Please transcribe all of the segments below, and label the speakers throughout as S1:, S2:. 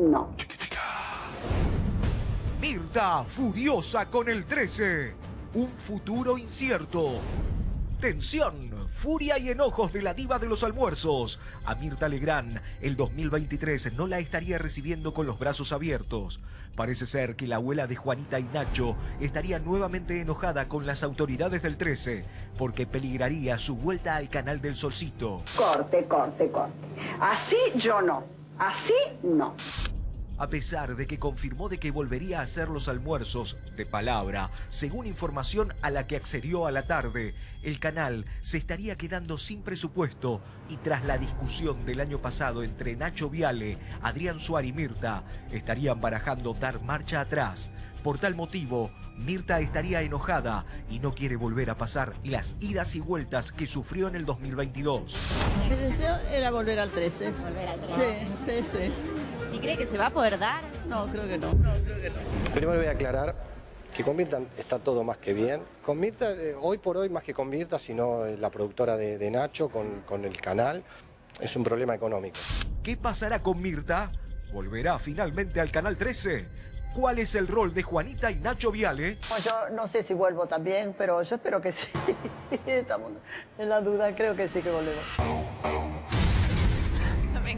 S1: no.
S2: Mirta furiosa con el 13. Un futuro incierto. Tensión, furia y enojos de la diva de los almuerzos. A Mirta Legrand, el 2023 no la estaría recibiendo con los brazos abiertos. Parece ser que la abuela de Juanita y Nacho estaría nuevamente enojada con las autoridades del 13 porque peligraría su vuelta al canal del Solcito.
S1: Corte, corte, corte. Así yo no. Así no.
S2: A pesar de que confirmó de que volvería a hacer los almuerzos de palabra, según información a la que accedió a la tarde, el canal se estaría quedando sin presupuesto y tras la discusión del año pasado entre Nacho Viale, Adrián Suárez y Mirta, estarían barajando dar marcha atrás. Por tal motivo, Mirta estaría enojada y no quiere volver a pasar las idas y vueltas que sufrió en el 2022.
S3: Mi deseo era volver al 13.
S4: Volver al 13.
S3: Sí, sí, sí.
S4: ¿Y cree que se va a poder dar?
S3: No, creo que no.
S5: Primero voy a aclarar que con Mirta está todo más que bien. Con Mirta, eh, hoy por hoy, más que con Mirta, sino eh, la productora de, de Nacho, con, con el canal, es un problema económico.
S2: ¿Qué pasará con Mirta? ¿Volverá finalmente al Canal 13? ¿Cuál es el rol de Juanita y Nacho Viale?
S3: Yo no sé si vuelvo también, pero yo espero que sí. Estamos en la duda, creo que sí que volvemos.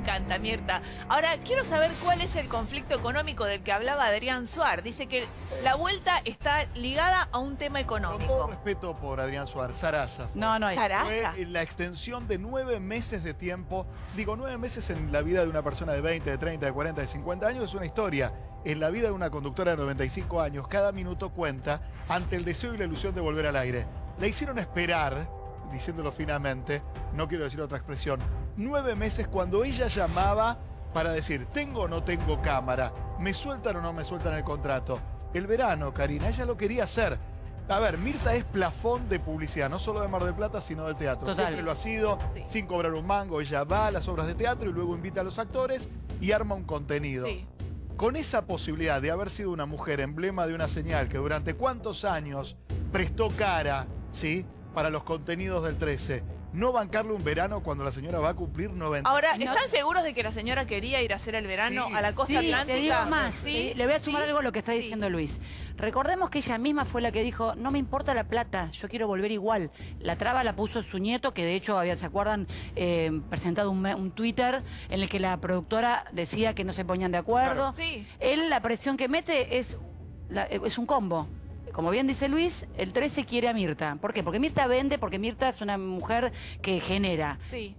S6: Me encanta, Mirta. Ahora, quiero saber cuál es el conflicto económico del que hablaba Adrián Suar. Dice que la vuelta está ligada a un tema
S7: Con todo
S6: económico.
S7: respeto por Adrián Suárez, Sarasa. fue.
S8: No, no hay.
S6: Sarasa.
S7: Fue la extensión de nueve meses de tiempo. Digo, nueve meses en la vida de una persona de 20, de 30, de 40, de 50 años es una historia. En la vida de una conductora de 95 años, cada minuto cuenta ante el deseo y la ilusión de volver al aire. La hicieron esperar, diciéndolo finamente, no quiero decir otra expresión, nueve meses cuando ella llamaba para decir, tengo o no tengo cámara, me sueltan o no me sueltan el contrato. El verano, Karina, ella lo quería hacer. A ver, Mirta es plafón de publicidad, no solo de Mar del Plata, sino del teatro.
S8: Total.
S7: Siempre lo ha sido,
S6: Sí.
S7: sin cobrar un mango. Ella va a las obras de teatro y luego invita a los actores y arma un contenido.
S6: Sí.
S7: Con esa posibilidad de haber sido una mujer emblema de una señal que durante cuántos años prestó cara, ¿sí? Para los contenidos del 13. No bancarle un verano cuando la señora va a cumplir 90.
S6: Ahora,
S8: No-
S6: ¿están seguros de que la señora quería ir a hacer el verano
S7: Sí.
S6: a la costa
S8: Sí,
S6: atlántica?
S8: te digo más.
S6: Sí,
S8: eh, le voy a sumar
S6: sí,
S8: algo a lo que está
S6: sí.
S8: diciendo Luis. Recordemos que ella misma fue la que dijo, no me importa la plata, yo quiero volver igual. La traba la puso su nieto, que de hecho, había, ¿se acuerdan? Eh, presentado un, me- un Twitter en el que la productora decía que no se ponían de acuerdo.
S6: Sí.
S8: Él la presión que mete es, la- es un combo. Como bien dice Luis, el 13 quiere a Mirta. ¿Por qué? Porque Mirta vende, porque Mirta es una mujer que genera.
S6: Sí.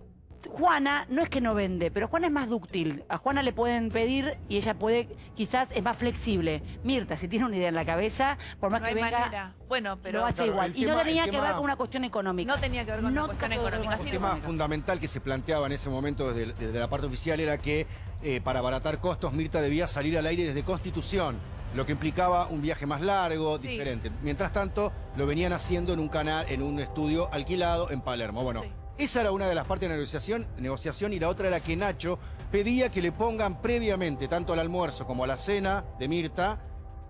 S8: Juana no es que no vende, pero Juana es más dúctil. A Juana le pueden pedir y ella puede, quizás es más flexible. Mirta, si tiene una idea en la cabeza, por más
S6: No
S8: que
S6: hay
S8: venga,
S6: manera. Bueno, pero
S8: lo hace
S9: Claro,
S8: igual.
S9: el
S8: Y no tenía
S9: el
S8: que
S9: tema-
S8: ver con una cuestión económica.
S6: no tenía que ver con
S8: No
S6: la cuestión económica.
S9: Un
S6: sí,
S9: tema fundamental que se planteaba en ese momento desde, desde la parte oficial era que eh, para abaratar costos Mirta debía salir al aire desde Constitución, lo que implicaba un viaje más largo,
S6: Sí.
S9: diferente. Mientras tanto, lo venían haciendo en un canal, en un estudio alquilado en Palermo. Bueno,
S6: Sí.
S9: esa era una de las partes de la negociación, negociación y la otra era que Nacho pedía que le pongan previamente, tanto al almuerzo como a la cena de Mirta,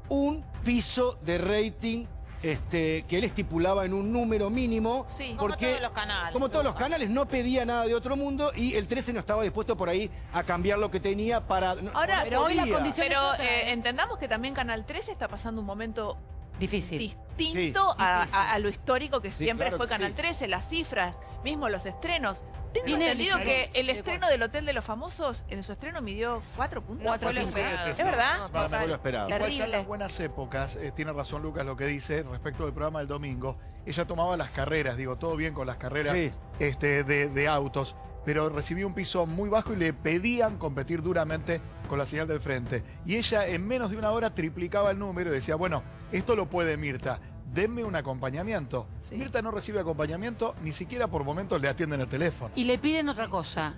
S9: un piso de rating este, que él estipulaba en un número mínimo.
S6: Sí.
S4: Como
S9: porque,
S4: todos los canales.
S9: Como todos los canales, no pedía nada de otro mundo y el 13 no estaba dispuesto por ahí a cambiar lo que tenía para... no-
S6: Ahora,
S9: no
S8: pero hoy la
S9: podía.
S8: condición-
S6: Pero ¿eh? entendamos que también Canal 13 está pasando un momento
S8: Difícil.
S6: distinto
S9: Sí,
S6: a,
S9: difícil.
S6: a- a lo histórico que
S9: Sí,
S6: siempre
S9: claro
S6: fue Canal
S9: sí.
S6: 13, las cifras, mismo los estrenos. Tengo
S8: Tiene
S6: entendido que el estreno del Hotel de los Famosos, en su estreno midió cuatro puntos.
S4: Fue lo esperado.
S6: ¿Es verdad?
S9: No, no fue lo esperado.
S6: Terrible.
S7: En las buenas épocas, eh, tiene razón Lucas lo que dice respecto del programa del domingo, ella tomaba las carreras, digo, todo bien con las carreras
S9: Sí.
S7: este, de, de autos, pero recibía un piso muy bajo y le pedían competir duramente con la señal del frente. Y ella en menos de una hora triplicaba el número y decía, bueno, esto lo puede Mirta, denme un acompañamiento.
S6: Sí.
S7: Mirta no recibe acompañamiento, ni siquiera por momentos le atienden el teléfono.
S8: Y le piden otra cosa.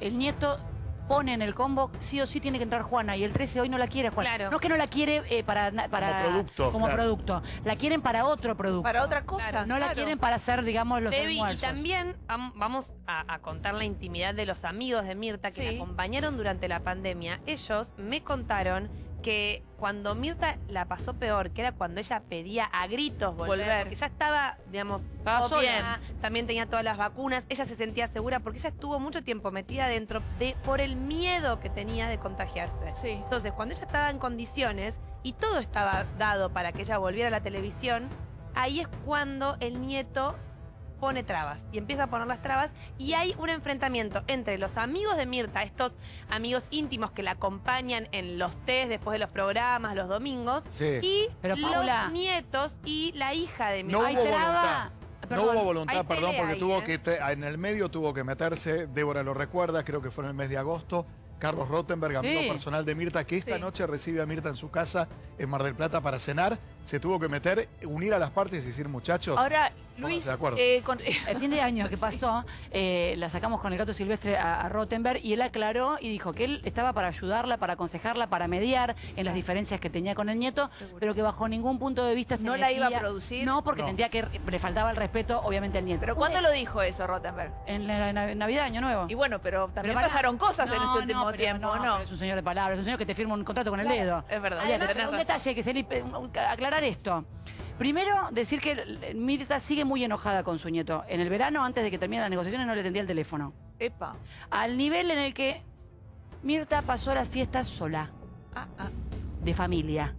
S8: El nieto pone en el combo, sí o sí tiene que entrar Juana, y el 13 hoy no la quiere Juana.
S4: Claro.
S8: No es que no la quiere eh, para, para...
S7: producto,
S8: Como
S7: claro.
S8: producto. La quieren para otro producto.
S6: Para otra cosa.
S4: Claro,
S8: No la quieren para hacer, digamos, los
S4: Debbie, y
S8: almuerzos.
S4: también vam- vamos a, a contar la intimidad de los amigos de Mirta que
S6: Sí.
S4: la acompañaron durante la pandemia. Ellos me contaron que cuando Mirta la pasó peor, que era cuando ella pedía a gritos volver,
S6: Volver.
S4: porque ya estaba, digamos, todo bien, también tenía todas las vacunas, ella se sentía segura porque ella estuvo mucho tiempo metida dentro de, por el miedo que tenía de contagiarse.
S6: Sí.
S4: Entonces, cuando ella estaba en condiciones y todo estaba dado para que ella volviera a la televisión, ahí es cuando el nieto pone trabas y empieza a poner las trabas y hay un enfrentamiento entre los amigos de Mirta, estos amigos íntimos que la acompañan en los test después de los programas, los domingos,
S9: Sí.
S4: y
S8: Pero, Paula-
S4: los nietos y la hija de Mirta.
S7: No
S8: Hay
S7: hubo
S8: traba.
S7: voluntad.
S8: Perdón,
S7: no hubo
S4: hay
S7: voluntad, perdón, porque
S4: ahí,
S7: tuvo
S4: ¿eh?
S7: que en el medio tuvo que meterse, Débora lo recuerda, creo que fue en el mes de agosto, Carlos Rottenberg, amigo
S8: Sí.
S7: personal de Mirta, que esta
S6: Sí.
S7: noche recibe a Mirta en su casa en Mar del Plata para cenar, se tuvo que meter, unir a las partes y decir, muchachos,
S6: Ahora, Luis,
S7: de acuerdo.
S6: eh, con-
S8: El fin de año que pasó, eh, la sacamos con el gato silvestre a, a Rottenberg y él aclaró y dijo que él estaba para ayudarla, para aconsejarla, para mediar en las diferencias que tenía con el nieto, pero que bajo ningún punto de vista se
S6: ¿No la iba a producir?
S8: No, porque
S7: No.
S8: sentía que le faltaba el respeto, obviamente, al nieto.
S6: ¿Pero cuándo lo dijo eso, Rottenberg?
S8: En la, la- Navidad, Año Nuevo.
S6: Y bueno, pero también pasaron cosas en
S8: No,
S6: este último
S8: no,
S6: tiempo,
S8: no,
S6: ¿no?
S8: pero es un señor de palabras, es un señor que te firma un contrato con el dedo.
S6: Es verdad.
S8: Además, un
S6: razón.
S8: detalle que se un- aclarar esto. Primero, decir que Mirta sigue muy enojada con su nieto. En el verano, antes de que terminen las negociaciones, no le tendía el teléfono.
S6: Epa.
S8: Al nivel en el que Mirta pasó las fiestas sola,
S6: Ah, ah.
S8: de familia,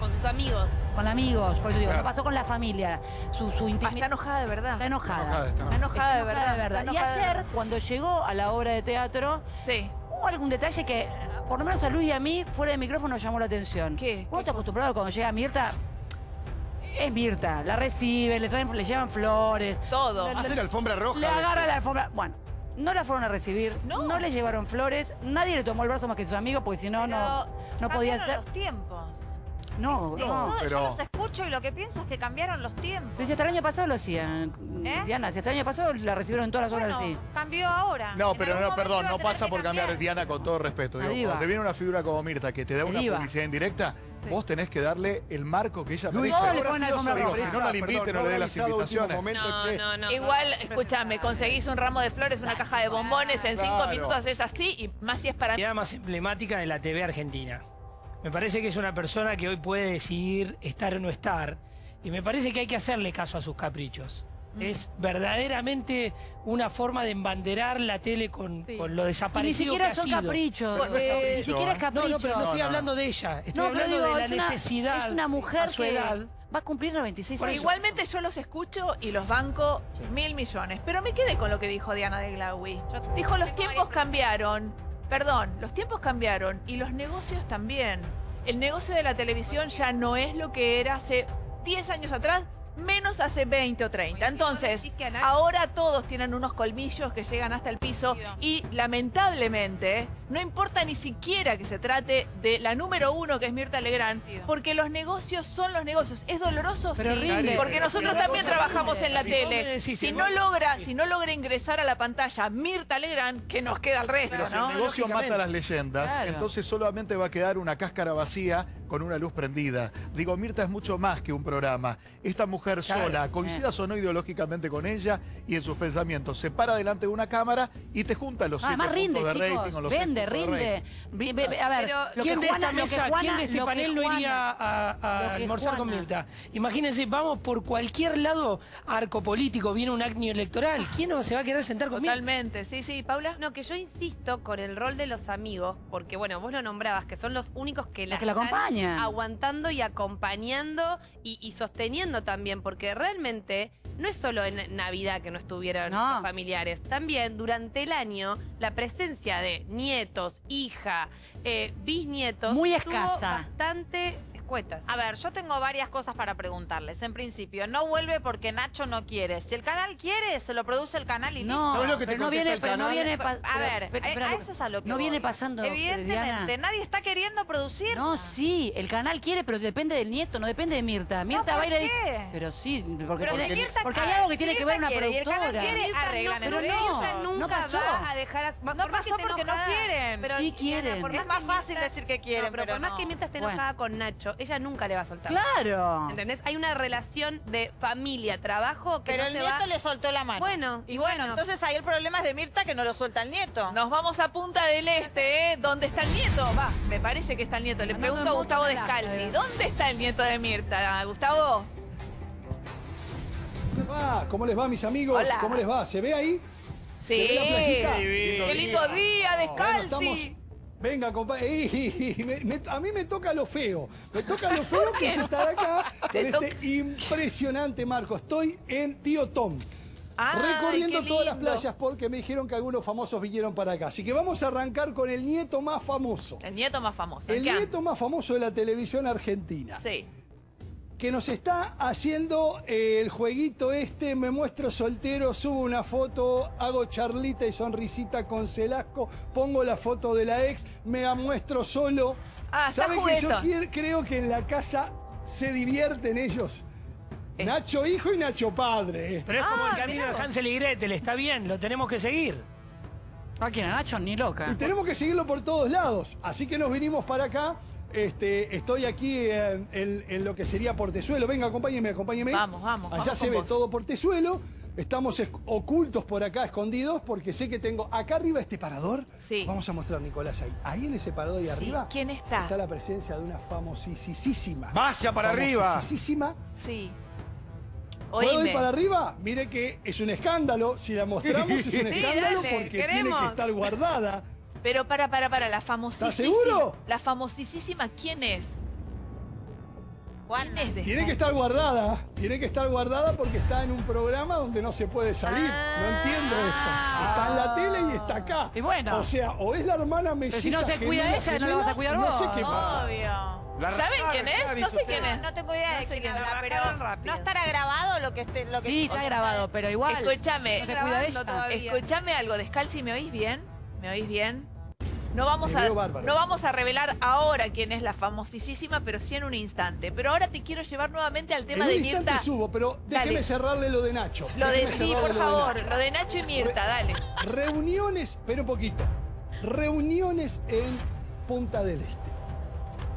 S4: Con sus amigos.
S8: con amigos. Por eso digo,
S7: Claro.
S8: no pasó con la familia. Su, su
S6: Ah,
S8: intimidad.
S6: está enojada de verdad.
S8: Está enojada.
S7: enojada, está
S6: Está enojada de
S8: Está
S6: verdad.
S8: de verdad.
S6: está
S8: Y
S6: enojada
S8: ayer,
S6: verdad.
S8: cuando llegó a la obra de teatro,
S6: Sí.
S8: hubo algún detalle que, por lo menos a Luis y a mí, fuera de micrófono, llamó la atención.
S6: ¿Qué?
S8: Uno está acostumbrado cuando llega Mirta, es Mirta, la recibe, le, traen, le llevan flores,
S6: Todo.
S8: La-
S9: Hace la alfombra roja.
S8: le agarra la alfombra. Bueno, no la fueron a recibir,
S6: No.
S8: no, le llevaron flores, nadie le tomó el brazo más que sus amigos, porque si no, no, no podía ser.
S10: los tiempos.
S8: No,
S7: No,
S8: no.
S7: pero-
S10: Y lo que pienso es que cambiaron los tiempos.
S8: Pero si hasta el año pasado lo hacían.
S10: ¿Eh?
S8: Diana, si hasta el año pasado la recibieron en todas las
S10: Bueno,
S8: obras así.
S10: cambió ahora.
S7: No,
S10: En
S7: pero no, perdón, no pasa por cambiar,
S10: cambiar.
S7: Diana, con todo respeto. Digo, cuando te viene una figura como Mirta que te da una
S8: diva.
S7: publicidad indirecta, vos tenés que darle el marco que ella
S9: Luis,
S7: merece.
S8: Todos le
S9: sorpresa,
S7: Si no la invite,
S9: perdón,
S7: no le dé las invitaciones.
S9: momento,
S4: No,
S9: che.
S4: no, no.
S6: Igual, escúchame, conseguís un ramo de flores, una caja de bombones, en cinco minutos haces así y más si es para mí.
S11: La más emblemática de la TV argentina. Me parece que es una persona que hoy puede decidir estar o no estar. Y me parece que hay que hacerle caso a sus caprichos.
S6: Mm.
S11: Es verdaderamente una forma de embanderar la tele con,
S6: Sí.
S11: con lo
S8: Y ni
S11: desaparecido
S8: siquiera
S11: que
S8: son
S11: ha sido.
S8: caprichos.
S6: Bueno, eh,
S8: ni siquiera es
S11: No,
S8: capricho.
S11: no, pero no estoy
S7: No, no,
S11: hablando de ella. Estoy
S8: No,
S11: hablando
S8: digo,
S11: de la
S8: es una-
S11: necesidad
S8: Es una mujer
S11: a su
S8: que
S11: edad.
S8: va a cumplir 96
S6: Porque
S8: años.
S6: igualmente yo los escucho y los banco mil millones. Pero me quedé con lo que dijo Diana de Glaui. Dijo, los tiempos cambiaron. Perdón, los tiempos cambiaron y los negocios también. El negocio de la televisión ya no es lo que era hace 10 años atrás, menos hace 20 o 30. Entonces, ahora todos tienen unos colmillos que llegan hasta el piso y lamentablemente no importa ni siquiera que se trate de la número uno que es Mirta Legrand, porque los negocios son los negocios. Es doloroso,
S8: Pero
S6: sí,
S8: rinde.
S6: porque nosotros
S11: Pero
S6: también trabajamos
S11: rinde.
S6: en la
S11: Si
S6: tele.
S11: decís,
S6: Si no logra, si no logra ingresar a la pantalla Mirta Legrand, que nos queda el resto,
S7: Pero si
S6: ¿no?
S7: el negocio mata las leyendas,
S8: Claro.
S7: entonces solamente va a quedar una cáscara vacía con una luz prendida. Digo, Mirta es mucho más que un programa. Esta mujer
S11: Claro.
S7: sola, coincidas o no ideológicamente con ella y en sus pensamientos, se para delante de una cámara y te junta los siete
S8: Además rinde,
S7: de
S8: chicos.
S7: rating o los
S8: Vende,
S7: de
S8: rinde. A ver,
S4: Pero,
S8: lo
S11: ¿Quién
S8: que
S11: de
S8: Juana-
S11: esta
S8: lo que
S11: mesa,
S8: Juana-
S11: quién de este panel no
S8: Juana-
S11: iría a, almorzar con Mirta? Imagínense, vamos por cualquier lado, arco político, viene un año electoral. ¿Quién no se va a querer sentar con Mirta?
S6: Totalmente. Sí, sí, Paula.
S4: No, que yo insisto con el rol de los amigos, porque bueno, vos lo nombrabas, que son los únicos que la,
S8: que la
S4: están
S8: acompañan.
S4: aguantando y acompañando y, y sosteniendo también, porque realmente no es solo en Navidad que no estuvieron
S8: No.
S4: los familiares, también durante el año la presencia de nietos, hija, eh, bisnietos,
S8: Muy escasa.
S4: bastante escuetas.
S10: A ver, yo tengo varias cosas para preguntarles. En principio, no vuelve porque Nacho no quiere. Si el canal quiere, se lo produce el canal y
S8: No,
S9: ¿Sabes lo que te
S8: pero no viene,
S9: el
S8: pero no viene
S10: A ver,
S8: pero-
S10: a-
S8: pero-
S10: a eso es a lo que
S8: No
S10: voy.
S8: viene pasando,
S10: Evidentemente,
S8: Diana.
S10: nadie está queriendo producir.
S8: No, sí, el canal quiere, pero depende del nieto, no depende de Mirta. Mirta
S10: ¿por
S8: va a ir ahí-
S10: qué?
S8: Pero sí, porque,
S10: Pero si
S8: tiene-
S10: Mirta-
S8: porque
S10: a
S8: hay algo que tiene que ver una
S10: quiere y el canal
S8: productora.
S10: quiere,
S4: Mirta
S10: arreglan
S4: no. Mirta
S8: No pasó.
S4: va a dejar a, por
S10: No pasó porque no quieren.
S4: pero,
S8: Sí
S4: Diana,
S8: quieren.
S4: por
S10: Es
S4: más
S10: fácil
S4: Mirta-
S10: decir que
S4: No,
S10: quieren,
S4: pero,
S10: pero
S4: por más
S10: no.
S4: que Mirta esté
S8: Bueno.
S4: enojada con Nacho, Ella nunca le va a soltar.
S8: Claro.
S4: ¿Entendés? Hay una relación de familia, trabajo que
S10: Pero
S4: no
S10: el
S4: se
S10: nieto
S4: va...
S10: le soltó la mano.
S4: Bueno,
S10: y bueno,
S4: bueno.
S10: entonces ahí el problema es de Mirta que no lo suelta el nieto.
S6: Nos vamos a Punta del Este, ¿eh? ¿Dónde está el nieto? Va, me parece que está el nieto. Le pregunto a Gustavo Descalzi. ¿dónde está el nieto de Mirta? Gustavo.
S12: ¿Cómo les va? ¿Cómo les va, mis amigos?
S6: Hola.
S12: ¿Cómo les va? ¿Se ve ahí?
S6: Sí.
S12: ¿Se ve la?
S6: Qué lindo día,
S12: Bueno,
S6: Descalzi.
S12: estamos- Venga, compadre. a mí me toca lo feo. Me toca lo feo que es estar acá con
S6: Te
S12: este impresionante marco. Estoy en Tío Tom.
S6: Ay,
S12: recorriendo todas las playas porque me dijeron que algunos famosos vinieron para acá. Así que vamos a arrancar con el nieto más famoso.
S6: El nieto más famoso.
S12: El
S6: ¿qué
S12: nieto más famoso de la televisión argentina.
S6: Sí.
S12: Que nos está haciendo eh, el jueguito este, me muestro soltero, subo una foto, hago charlita y sonrisita con Celasco, pongo la foto de la ex, me la muestro solo.
S6: Ah, está
S12: ¿Saben que yo quiero- creo que en la casa se divierten ellos? Nacho hijo y Nacho padre. eh.
S11: Pero es como
S6: Ah,
S11: el camino
S6: mirá
S11: de. Hansel y Gretel, está bien, lo tenemos que seguir.
S8: ¿A quién? ¿A Nacho? Ni loca.
S12: Y tenemos que seguirlo por todos lados. Así que nos vinimos para acá. Este, estoy aquí en, en- en lo que sería Portezuelo. Venga, acompáñeme, acompáñeme.
S6: Vamos, vamos,
S12: Allá
S6: vamos
S12: se ve
S6: vos.
S12: todo Portezuelo. Estamos ocultos por acá, escondidos, porque sé que tengo acá arriba este parador.
S6: Sí.
S12: Vamos a mostrar, Nicolás, ahí. Ahí en ese parador ahí arriba
S6: ¿Quién está?
S12: está la presencia de una famosísima.
S9: Vaya para arriba.
S12: Famosísima.
S6: Sí.
S12: ¿Puedo ir para arriba? Mire que es un escándalo. Si la mostramos es un
S6: Sí,
S12: escándalo
S6: dale,
S12: porque tiene que estar guardada.
S6: Pero para, para, para, la famosísima.
S12: ¿Estás seguro?
S6: La famosísima, ¿quién es? ¿Quién es de
S12: Tiene que estar guardada, tiene que estar guardada porque está en un programa donde no se puede salir. No entiendo esto. Está en la tele y está acá.
S8: Y bueno.
S12: O sea, o es la hermana melliza
S8: si no se cuida
S12: gemela,
S8: ella, ¿no la vas a cuidar
S12: No
S8: vos?
S12: sé qué pasa.
S6: Obvio. ¿Saben quién es?
S9: ¿qué
S6: No sé quién es.
S10: No tengo idea
S6: No
S10: de
S6: sé
S10: quién
S6: quién
S10: habla,
S6: la
S10: pero no estará grabado lo que esté, lo que
S8: Sí, está grabado, pero igual.
S6: Escúchame,
S8: No
S6: escúchame algo, Descalzi, ¿me oís bien? ¿Me oís bien? No vamos, a, no vamos a revelar ahora quién es la famosísima, pero sí en un instante. Pero ahora te quiero llevar nuevamente al tema
S12: en un
S6: de Mirta.
S12: subo, pero déjeme
S6: Dale.
S12: cerrarle lo de Nacho.
S6: Lo de
S12: Déjeme
S6: sí, por
S12: lo de
S6: favor. Lo de Nacho y Mirta, dale.
S12: Reuniones, pero un poquito. Reuniones en Punta del Este.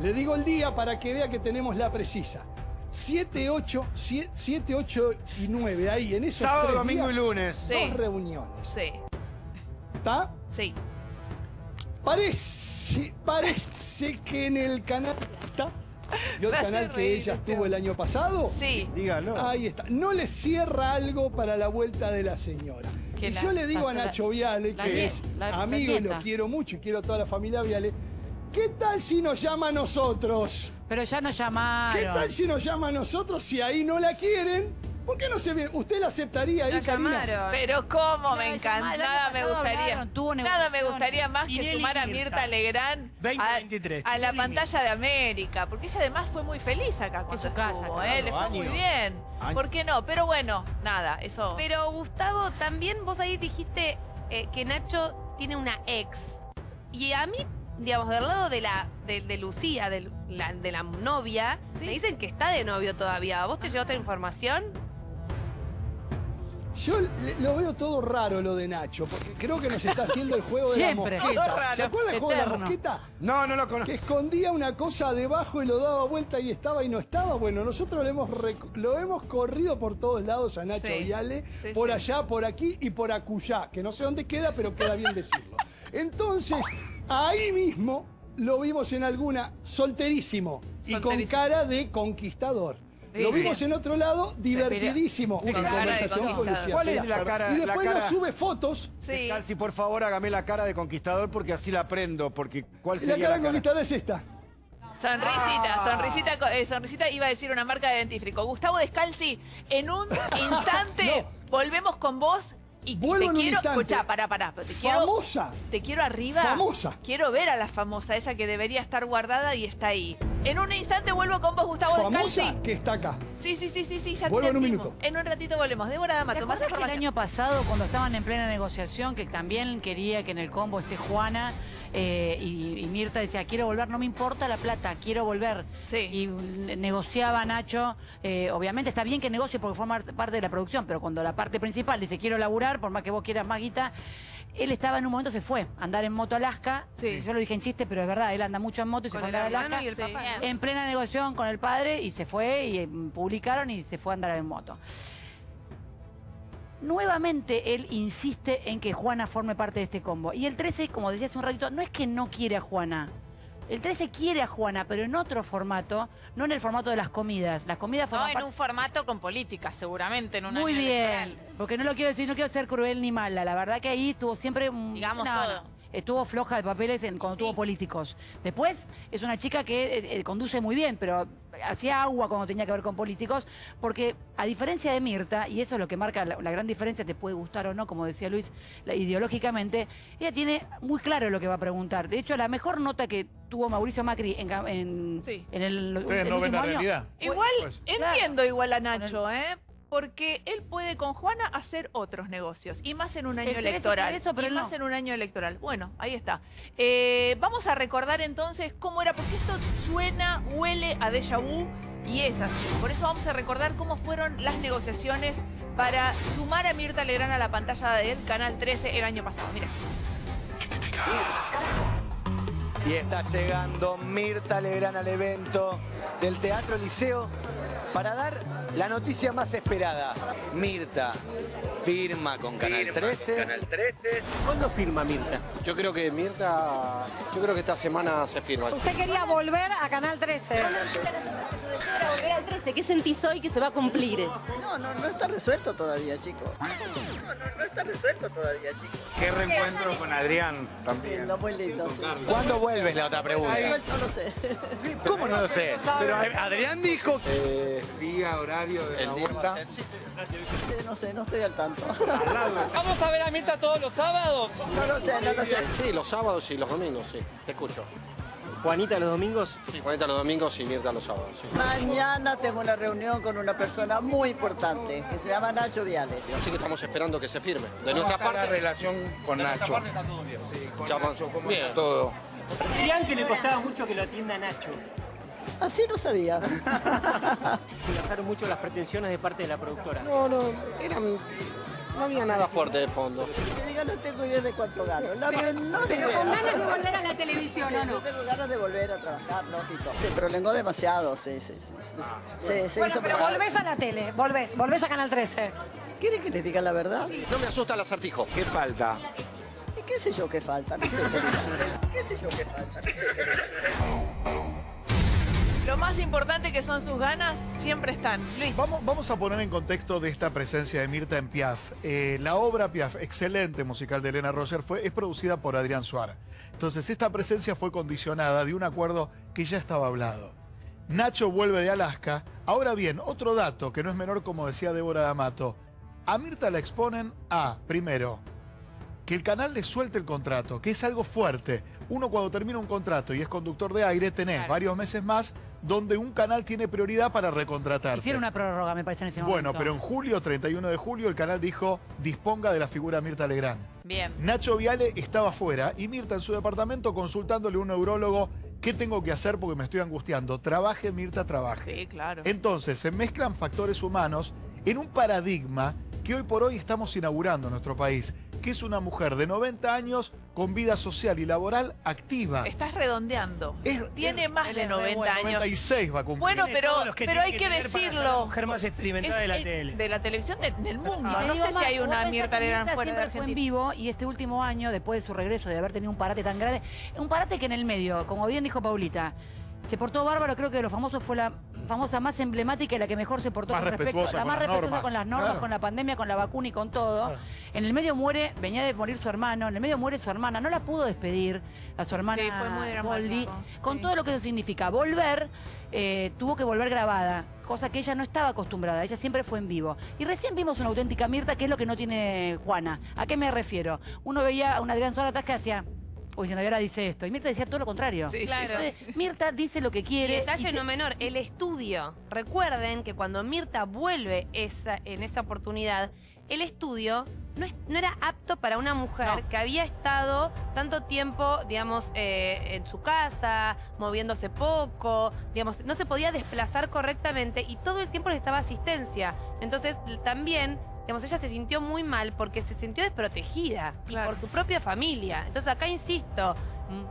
S12: Le digo el día para que vea que tenemos la precisa. 7, 8, 7, 8 y 9, ahí en esos
S9: Sábado,
S12: tres
S9: domingo y lunes.
S6: Sí.
S12: Dos reuniones.
S6: Sí,
S12: ¿Está?
S6: Sí.
S12: Parece, parece que en el canal está. ¿Vio el
S6: Me hace
S12: canal que ella estuvo el año pasado?
S6: Sí.
S9: Dígalo.
S12: Ahí está. No le cierra algo para la vuelta de la señora.
S6: Que
S12: Y
S6: la-
S12: yo le digo a Nacho Viale,
S8: la
S12: que es
S8: la- la
S12: amigo y lo quiero mucho y quiero a toda la familia Viale, ¿qué tal si nos llama a nosotros?
S8: Pero ya nos llamaron.
S12: ¿Qué tal si nos llama a nosotros si ahí no la quieren? ¿Por qué no se viene? ¿Usted la aceptaría ahí, Karina?
S6: Pero cómo
S8: No,
S6: me encanta, nada me gustaría.
S8: hablaron,
S6: Nada me gustaría más que sumar a
S11: Mirta.
S6: Legrand a,
S11: 2023,
S6: a la pantalla de América, porque ella además fue muy feliz acá cuando
S8: su casa,
S6: estuvo,
S8: claro,
S6: ¿eh? le fue muy bien. ¿Por qué no? Pero bueno, nada, eso.
S4: Pero Gustavo, también vos ahí dijiste eh, que Nacho tiene una ex. Y a mí, digamos, del lado de la de, de Lucía, del- la- de la novia,
S6: Sí.
S4: me dicen que está de novio todavía. ¿Vos te llegó otra información?
S12: Yo lo veo todo raro lo de Nacho, porque creo que nos está haciendo el juego de
S8: Siempre.
S12: la mosqueta.
S6: raro.
S12: ¿Se acuerda del juego de la mosqueta?
S9: No, no lo conozco.
S12: que escondía una cosa debajo y lo daba vuelta y estaba y no estaba. Bueno, nosotros lo hemos, lo hemos corrido por todos lados a Nacho
S6: Sí.
S12: Viale,
S6: Sí,
S12: por
S6: sí.
S12: allá, por aquí y por acullá, que no sé dónde queda, pero queda bien decirlo. Entonces, ahí mismo lo vimos en alguna solterísimo y con cara de conquistador. Lo vimos en otro lado divertidísimo. Una
S6: cara de
S12: conversación con
S6: conquistador.
S12: Lucía
S9: ¿Cuál es la cara-
S12: Y después
S9: la
S12: nos
S9: cara-
S12: sube fotos.
S6: Sí.
S9: Calci, por favor, hágame la cara de conquistador porque así la aprendo. Porque ¿cuál
S12: Y la
S9: sería
S12: cara
S9: la cara?
S12: conquistada es esta.
S6: Sonrisita, sonrisita, co- eh, sonrisita iba a decir una marca de dentífrico. Gustavo Descalzi, en un instante volvemos con vos y
S12: Vuelvo
S6: te
S12: en un
S6: quiero,
S12: instante.
S6: escuchá, pará, pará, te quiero,
S12: Famosa.
S6: te quiero arriba.
S12: Famosa.
S6: Quiero ver a la famosa, esa que debería estar guardada y está ahí. En un instante vuelvo con vos, Gustavo
S12: Famosa
S6: Descalzi.
S12: que está acá.
S6: Sí, sí, sí, sí, sí, ya
S12: Vuelvo
S6: te
S12: en un minuto.
S6: En un ratito volvemos. Débora
S8: ¿Te
S6: D'Amato, más
S8: el año pasado, cuando estaban en plena negociación, que también quería que en el combo esté Juana eh, y, y Mirta decía, quiero volver, no me importa la plata, quiero volver?
S6: Sí.
S8: Y mm, negociaba Nacho, eh, obviamente está bien que negocie porque forma parte de la producción, pero cuando la parte principal dice, quiero laburar, por más que vos quieras más guita, él estaba en un momento, se fue a andar en moto a Alaska.
S6: Sí.
S8: Yo lo dije en chiste, pero es verdad, él anda mucho en moto y se fue a andar a Alaska.
S4: y el papá.
S8: En plena negociación con el padre y se fue y eh, publicaron y se fue a andar en moto. Nuevamente él insiste en que Juana forme parte de este combo. Y el 13, como decía hace un ratito, no es que no quiere a Juana. El 13 quiere a Juana, pero en otro formato, no en el formato de las comidas. Las comidas
S10: No, en un formato con política, seguramente, en un
S8: Muy bien,
S10: electoral.
S8: porque no lo quiero decir, no quiero ser cruel ni mala. La verdad que ahí estuvo siempre... un-
S10: Digamos
S8: no,
S10: todo.
S8: no, estuvo floja de papeles en- cuando tuvo políticos. Después es una chica que eh, eh, conduce muy bien, pero hacía agua cuando tenía que ver con políticos, porque a diferencia de Mirta, y eso es lo que marca la, la gran diferencia, te puede gustar o no, como decía Luis, la- ideológicamente, ella tiene muy claro lo que va a preguntar. De hecho, la mejor nota que tuvo Mauricio Macri en, en,
S6: Sí.
S8: en el,
S7: Ustedes
S8: el
S7: no ven
S8: último
S7: la
S8: año,
S7: realidad.
S6: Igual
S7: Pues.
S6: entiendo igual a Nacho, ¿eh? Porque él puede con Juana hacer otros negocios. Y más en un año
S8: El 13
S6: electoral.
S8: eso, pero
S6: y más
S8: no.
S6: en un año electoral. Bueno, ahí está. Eh, vamos a recordar entonces cómo era, porque esto suena, huele a déjà vu y es así. Por eso vamos a recordar cómo fueron las negociaciones para sumar a Mirta Legrand a la pantalla del Canal 13 el año pasado. Mira.
S13: Y está llegando Mirta Legrand al evento del Teatro Liceo para dar la noticia más esperada. Mirta firma con Canal 13.
S14: ¿Cuándo firma Mirta?
S5: Yo creo que Mirta, yo creo que esta semana se firma.
S15: Usted quería volver a Canal 13.
S16: Volver al 13. ¿Qué sentís hoy que se va a cumplir?
S3: No, no, no está resuelto todavía, chicos. No, no está resuelto todavía, chicos.
S13: Qué reencuentro con Adrián también.
S3: Lindo, muy lindo. sí.
S13: ¿Cuándo vuelves? La otra pregunta.
S3: No lo sé.
S13: ¿Cómo no lo sé? Pero Adrián dijo
S5: día, horario de.
S3: Sí, No sé, no estoy al tanto.
S14: ¿Vamos a ver a Mirta todos los sábados?
S3: No lo sé, no lo sé.
S5: Sí, los sábados y los domingos, sí. Te escucho.
S14: Juanita los domingos.
S5: Sí, Juanita los domingos y Mirta los sábados, sí.
S3: Mañana tengo una reunión con una persona muy importante que se llama Nacho Viale.
S5: Así que estamos esperando que se firme. De
S17: ¿Cómo
S5: nuestra parte.
S17: la relación con
S5: de nuestra
S17: Nacho?
S5: parte está todo bien.
S17: Sí, con
S5: Ya,
S17: Nacho, ¿cómo
S5: bien.
S17: está todo?
S14: Dirían que le costaba mucho que lo atienda Nacho.
S3: Así no sabía.
S14: Bajaron mucho las pretensiones de parte de la productora.
S5: No, no, eran, no había nada fuerte de fondo.
S3: No tengo idea de cuánto gano. La menor
S15: Pero
S3: idea.
S15: con ganas de volver a la televisión, ¿o
S3: Yo
S15: no?
S3: tengo ganas de volver a trabajar, lógico. Se prolongó demasiado, sí, sí, sí. sí. Se, se
S15: Bueno,
S3: hizo
S15: pero volvés a la tele, volvés, volvés a Canal 13.
S3: ¿Quiere que les diga la verdad?
S5: No me asusta el acertijo.
S13: ¿Qué falta?
S3: ¿Y qué sé yo qué falta? No sé qué falta. ¿Qué sé yo qué falta?
S6: Lo más importante que son sus ganas siempre están. Luis.
S7: Vamos, vamos a poner en contexto de esta presencia de Mirta en Piaf. Eh, la obra Piaf, excelente musical de Elena Roger, fue, es producida por Adrián Suárez. Entonces, esta presencia fue condicionada de un acuerdo que ya estaba hablado. Nacho vuelve de Alaska. Ahora bien, otro dato que no es menor, como decía Débora D'Amato. A Mirta la exponen a, primero, que el canal le suelte el contrato, que es algo fuerte. Uno cuando termina un contrato y es conductor de aire, tenés
S8: Claro.
S7: varios meses más donde un canal tiene prioridad para recontratarte.
S8: Hicieron una prórroga, me parece, en ese
S7: Bueno,
S8: momento.
S7: pero en julio, 31 de julio, el canal dijo, disponga de la figura Mirta Legrand.
S10: Bien.
S7: Nacho Viale estaba fuera y Mirta en su departamento consultándole a un neurólogo, ¿qué tengo que hacer porque me estoy angustiando? Trabaje, Mirta, trabaje.
S6: Sí, claro.
S7: Entonces, se mezclan factores humanos en un paradigma que hoy por hoy estamos inaugurando en nuestro país, que es una mujer de 90 años con vida social y laboral activa.
S6: Estás redondeando. Tiene más de
S8: es re
S6: 90
S8: bueno.
S6: años.
S7: 96 va a cumplir.
S6: Bueno, pero, pero hay que
S11: que ser la
S6: decirlo.
S11: mujer más experimentada de la tele.
S6: De la televisión de- del mundo. No sé
S8: más,
S6: si hay una Mirta Legrand fuera de
S8: siempre fue en
S6: Argentina.
S8: vivo y este último año, después de su regreso, de haber tenido un parate tan grande, un parate que en el medio, como bien dijo Paulita, se portó bárbaro, creo que de los famosos fue la famosa más emblemática y la que mejor se portó
S7: Más
S8: con respecto, la
S7: con
S8: más
S7: las
S8: respetuosa
S7: normas,
S8: con las normas,
S7: claro.
S8: con la pandemia, con la vacuna y con todo.
S11: Claro.
S8: En el medio muere, venía de morir su hermano, en el medio muere su hermana, no la pudo despedir a su hermana
S6: Sí, fue muy
S8: Goldie, con
S6: sí.
S8: todo lo que eso significa. Volver, eh, tuvo que volver grabada, cosa que ella no estaba acostumbrada, ella siempre fue en vivo. Y recién vimos una auténtica Mirta, que es lo que no tiene Juana. ¿A qué me refiero? Uno veía a una Adrián Suárez atrás que hacía... Uy, diciendo, y ahora dice esto. Y Mirta decía todo lo contrario.
S6: Sí, sí,
S4: Claro.
S8: Entonces, Mirta dice lo que
S4: Y
S8: quiere.
S4: detalle
S8: y te-
S4: no menor, el estudio. Recuerden que cuando Mirta vuelve esa, en esa oportunidad, el estudio no, es- no era apto para una mujer
S8: No.
S4: que había estado tanto tiempo, digamos, eh, en su casa, moviéndose poco, digamos, no se podía desplazar correctamente y todo el tiempo necesitaba asistencia. Entonces, también digamos, ella se sintió muy mal porque se sintió desprotegida y por su propia familia. Entonces acá insisto,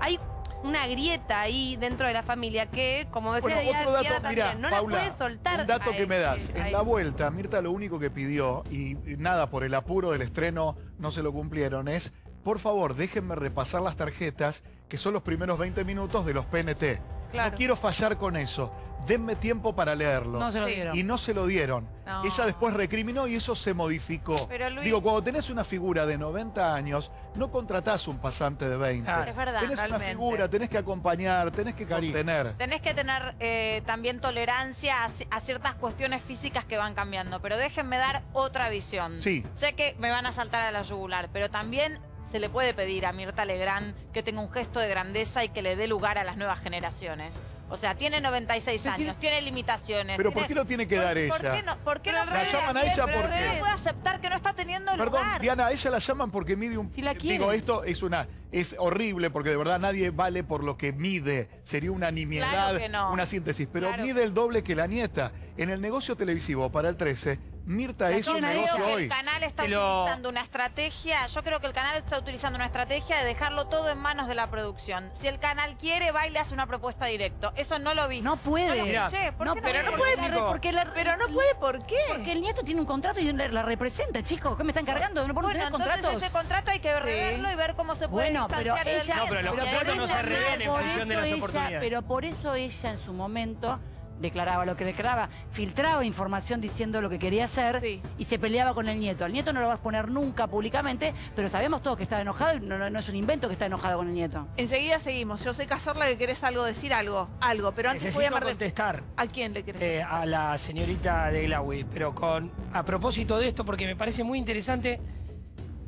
S4: hay una grieta ahí dentro de la familia que, como decía
S7: Bueno, otro dato,
S4: también, no
S7: Paula,
S4: la puede soltar.
S7: un dato que me das. En
S4: él.
S7: la vuelta, Mirta lo único que pidió, y y nada, por el apuro del estreno no se lo cumplieron, es, por favor, déjenme repasar las tarjetas, que son los primeros 20 minutos de los PNT.
S6: Claro.
S7: No quiero fallar con eso. Denme tiempo para leerlo.
S8: No se lo Sí. dieron.
S7: Y no se lo dieron.
S6: No.
S7: Ella después recriminó y eso se modificó.
S10: Pero, Luis-
S7: Digo, cuando tenés una figura de 90 años, no contratás un pasante de 20.
S10: Claro. Es verdad.
S7: Tenés una figura, tenés que acompañar, tenés que contener.
S10: Tenés que tener eh, también tolerancia a, a ciertas cuestiones físicas que van cambiando, pero déjenme dar otra visión.
S7: Sí.
S10: Sé que me van a saltar a la yugular, pero también se le puede pedir a Mirta Legrand que tenga un gesto de grandeza y que le dé lugar a las nuevas generaciones. O sea, tiene 96 años, tiene limitaciones.
S7: Pero ¿por qué lo tiene que dar
S10: ¿Por
S7: é
S10: qué no, por qué no
S7: La llaman a ella porque-
S10: no puede aceptar que no está teniendo
S7: Perdón,
S10: lugar?
S7: Diana, a ella la llaman porque mide un...
S10: quiere.
S7: Digo, esto es una... Es horrible porque de verdad nadie vale por lo que mide. Sería una nimiedad,
S10: Claro que no.
S7: una síntesis. Pero
S10: Claro
S7: mide el doble que la nieta. En el negocio televisivo para el 13, Mirta es
S10: Yo
S7: un
S10: creo
S7: negocio
S10: que
S7: hoy.
S10: el canal está utilizando una estrategia, yo creo que el canal está utilizando una estrategia de dejarlo todo en manos de la producción. Si el canal quiere, va y le hace una propuesta directo. Eso no lo vi.
S8: No puede.
S10: No lo
S11: Mirá.
S10: escuché. ¿Por
S8: No,
S10: qué
S8: pero no puede, porque la-
S6: Pero no puede, ¿por qué?
S8: Porque el nieto tiene un contrato y la, la representa, chicos. ¿Qué me están cargando? ¿No puedo
S10: Bueno,
S8: tener
S10: entonces
S8: contratos?
S10: ese contrato hay que reverlo y ver cómo se puede
S8: Bueno, pero ella...
S11: No, pero los
S10: nieto.
S11: contratos no se
S8: por
S11: revelen en
S8: eso
S11: función de las
S8: ella-
S11: oportunidades.
S8: Pero por eso ella en su momento declaraba lo que declaraba, filtraba información diciendo lo que quería hacer
S6: Sí.
S8: y se peleaba con el nieto. Al nieto no lo va a exponer nunca públicamente, pero sabemos todos que estaba enojado y no, no- es un invento que está enojado con el nieto.
S6: Enseguida seguimos. Yo sé, Cazorla, que querés algo, decir algo. Algo, pero antes voy a
S11: Necesito
S6: llamar de...
S11: contestar
S6: ¿A quién le querés?
S11: eh, a la señorita de Glawi, pero con a propósito de esto, porque me parece muy interesante,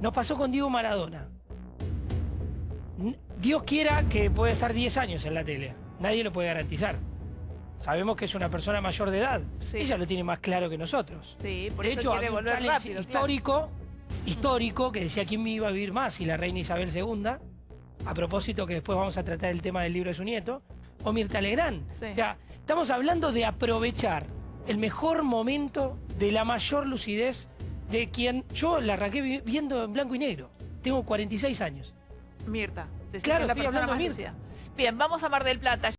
S11: nos pasó con Diego Maradona. Dios quiera que pueda estar 10 años en la tele. Nadie lo puede garantizar. Sabemos que es una persona mayor de edad.
S6: Sí.
S11: Ella lo tiene más claro que nosotros.
S6: Sí, por
S11: de
S6: eso
S11: hecho,
S6: quiere
S11: había un
S6: volver rápido. claro.
S11: histórico, histórico, que decía quién me iba a vivir más, si la reina Isabel II, a propósito que después vamos a tratar el tema del libro de su nieto, o Mirta Legrand.
S6: Sí.
S11: O sea, estamos hablando de aprovechar el mejor momento de la mayor lucidez de quien yo la arranqué vi- viendo en blanco y negro. Tengo 46 años.
S6: Mirta.
S11: Claro,
S6: que es la
S11: estoy
S6: persona
S11: hablando de Mirta.
S6: lucida. Bien, vamos a Mar del Plata.